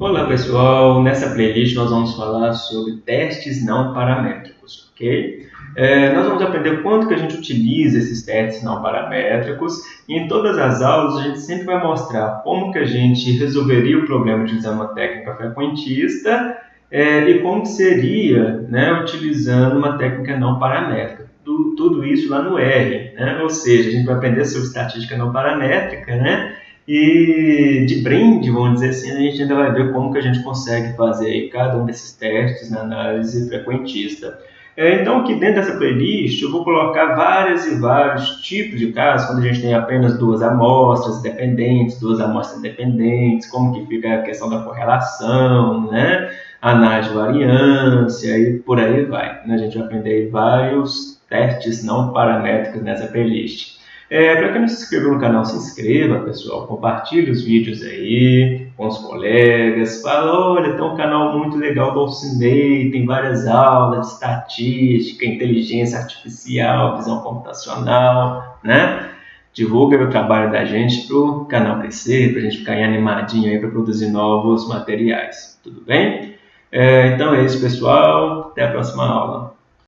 Olá pessoal, nessa playlist nós vamos falar sobre testes não paramétricos, ok? É, nós vamos aprender quanto que a gente utiliza esses testes não paramétricos e em todas as aulas a gente sempre vai mostrar como que a gente resolveria o problema utilizando uma técnica frequentista é, e como seria né, utilizando uma técnica não paramétrica. Do, tudo isso lá no R, né? ou seja, a gente vai aprender sobre estatística não paramétrica, né? E de brinde, vamos dizer assim, a gente ainda vai ver como que a gente consegue fazer cada um desses testes na análise frequentista. É, então, aqui dentro dessa playlist, eu vou colocar vários e vários tipos de casos, quando a gente tem apenas duas amostras dependentes, duas amostras independentes, como que fica a questão da correlação, né? análise de variância e por aí vai. A gente vai aprender vários testes não paramétricos nessa playlist. É, Para quem não se inscreveu no canal, se inscreva, pessoal. Compartilhe os vídeos aí com os colegas. Fala, olha, tem um canal muito legal do Alcinei, tem várias aulas de estatística, inteligência artificial, visão computacional, né? Divulga o trabalho da gente para o canal crescer, para a gente ficar animadinho aí para produzir novos materiais. Tudo bem? É, então é isso, pessoal. Até a próxima aula.